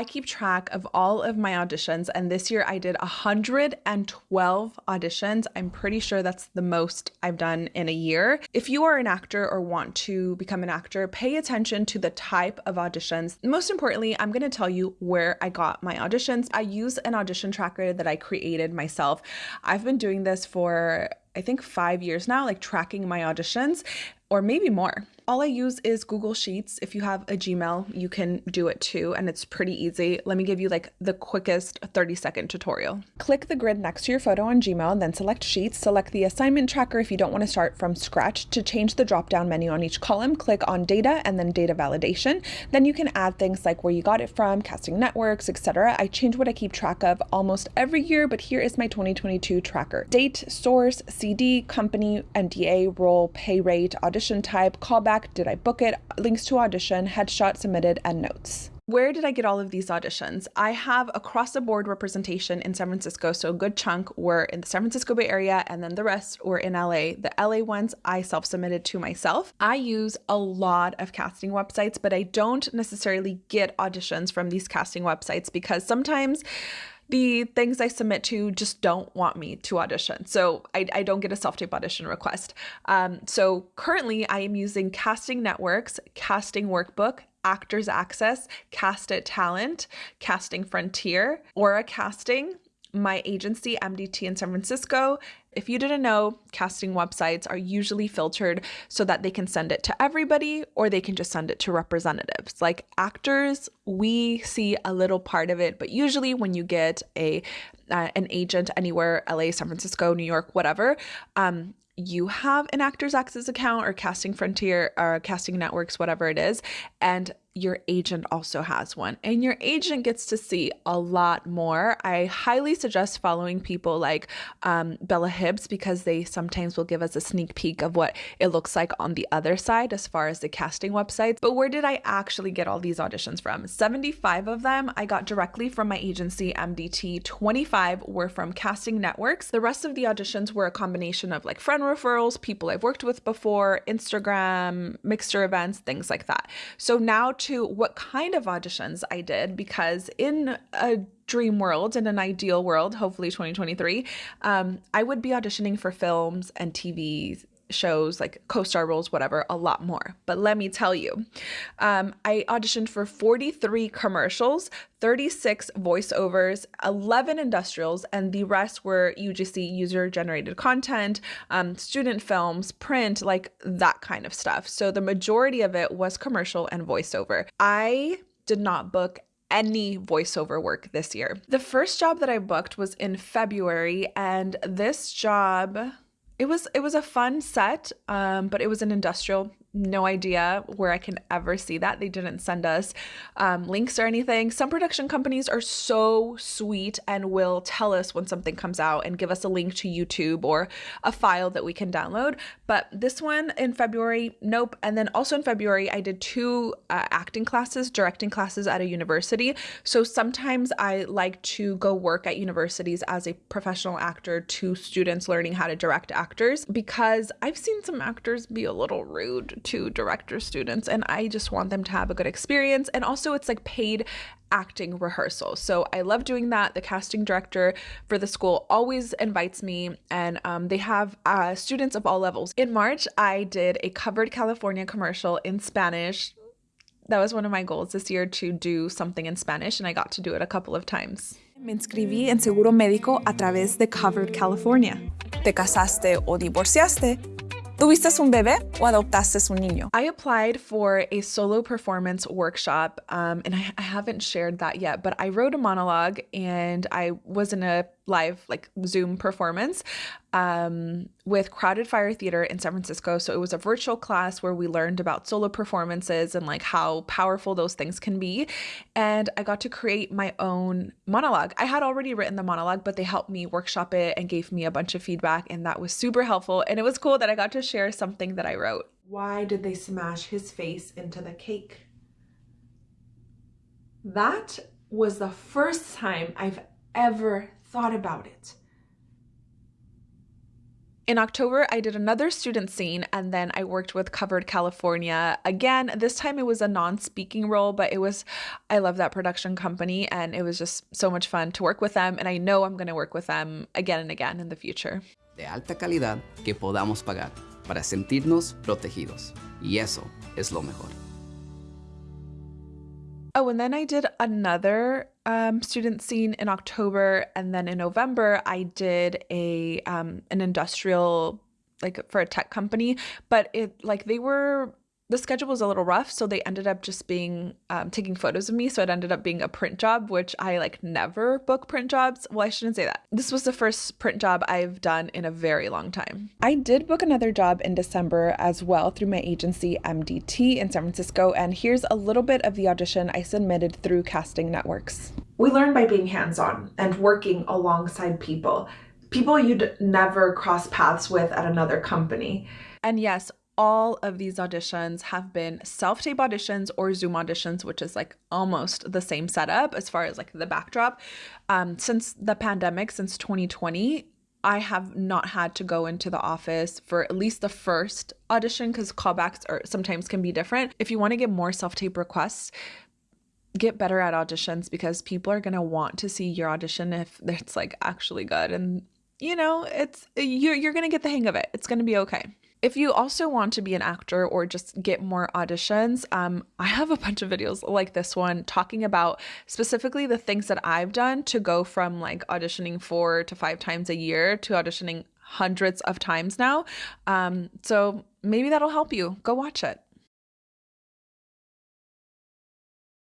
I keep track of all of my auditions, and this year I did 112 auditions. I'm pretty sure that's the most I've done in a year. If you are an actor or want to become an actor, pay attention to the type of auditions. Most importantly, I'm going to tell you where I got my auditions. I use an audition tracker that I created myself. I've been doing this for I think five years now, like tracking my auditions or maybe more. All I use is Google Sheets. If you have a Gmail, you can do it too, and it's pretty easy. Let me give you like the quickest 30 second tutorial. Click the grid next to your photo on Gmail, and then select Sheets. Select the assignment tracker if you don't want to start from scratch. To change the drop down menu on each column, click on Data and then Data Validation. Then you can add things like where you got it from, casting networks, etc. I change what I keep track of almost every year, but here is my 2022 tracker. Date, source, CD, company, NDA, role, pay rate, audition type, callback, did I book it, links to audition, headshot submitted, and notes. Where did I get all of these auditions? I have across the board representation in San Francisco, so a good chunk were in the San Francisco Bay Area, and then the rest were in LA. The LA ones I self submitted to myself. I use a lot of casting websites, but I don't necessarily get auditions from these casting websites because sometimes the things I submit to just don't want me to audition. So I, I don't get a self tape audition request. Um, so currently, I am using Casting Networks, Casting Workbook, Actors Access, Cast It Talent, Casting Frontier, Aura Casting, my agency, MDT in San Francisco. If you didn't know, casting websites are usually filtered so that they can send it to everybody or they can just send it to representatives. Like actors, we see a little part of it, but usually when you get a uh, an agent anywhere, LA, San Francisco, New York, whatever, um, you have an Actors Access account or Casting Frontier or Casting Networks, whatever it is, and your agent also has one and your agent gets to see a lot more. I highly suggest following people like um, Bella Hibbs because they sometimes will give us a sneak peek of what it looks like on the other side as far as the casting websites. But where did I actually get all these auditions from? 75 of them I got directly from my agency MDT, 25 were from casting networks. The rest of the auditions were a combination of like friend referrals, people I've worked with before, Instagram, mixer events, things like that. So now to what kind of auditions I did because in a dream world, in an ideal world, hopefully 2023, um, I would be auditioning for films and TV shows like co-star roles whatever a lot more. But let me tell you um, i auditioned for 43 commercials 36 voiceovers 11 industrials and the rest were ugc user generated content um, student films print like that kind of stuff. So the majority of it was commercial and voiceover. I did not book any voiceover work this year. The first job that I booked was in February, and this job it was it was a fun set, um, but it was an industrial no idea where I can ever see that. They didn't send us um, links or anything. Some production companies are so sweet and will tell us when something comes out and give us a link to YouTube or a file that we can download. But this one in February, nope. And then also in February, I did two uh, acting classes, directing classes at a university. So sometimes I like to go work at universities as a professional actor to students learning how to direct actors because I've seen some actors be a little rude to director students and I just want them to have a good experience. And also, it's like paid acting rehearsal. So I love doing that. The casting director for the school always invites me, and um, they have uh, students of all levels. In March, I did a covered California commercial in Spanish. That was one of my goals this year to do something in Spanish, and I got to do it a couple of times. Me inscribí en seguro médico a través de Covered California. ¿Te casaste o divorciaste? ¿Tuviste un bebé o adoptaste un niño? I applied for a solo performance workshop um, and I, I haven't shared that yet, but I wrote a monologue and I was in a live like Zoom performance um, with Crowded Fire Theater in San Francisco. So it was a virtual class where we learned about solo performances and like how powerful those things can be. And I got to create my own monologue. I had already written the monologue, but they helped me workshop it and gave me a bunch of feedback. And that was super helpful. And it was cool that I got to share something that I wrote. Why did they smash his face into the cake? That was the first time I've ever thought about it. In October, I did another student scene and then I worked with Covered California. Again, this time it was a non speaking role, but it was, I love that production company and it was just so much fun to work with them. And I know I'm going to work with them again and again in the future. De alta calidad que podamos pagar para sentirnos protegidos. Y eso es lo mejor. Oh, and then I did another um, student scene in October, and then in November I did a um, an industrial like for a tech company, but it like they were the schedule was a little rough, so they ended up just being um, taking photos of me. So it ended up being a print job, which I like never book print jobs. Well, I shouldn't say that. This was the first print job I've done in a very long time. I did book another job in December as well through my agency MDT in San Francisco, and here's a little bit of the audition I submitted through Casting Networks. We learn by being hands on and working alongside people, people you'd never cross paths with at another company. And yes, all of these auditions have been self tape auditions or Zoom auditions, which is like almost the same setup as far as like the backdrop. Um, since the pandemic, since 2020, I have not had to go into the office for at least the first audition because callbacks are sometimes can be different. If you want to get more self tape requests, get better at auditions because people are going to want to see your audition if it's like actually good and you know it's you're, you're going to get the hang of it it's going to be okay if you also want to be an actor or just get more auditions, um, I have a bunch of videos like this one talking about specifically the things that I've done to go from like auditioning four to five times a year to auditioning hundreds of times now. Um, so maybe that'll help you. Go watch it.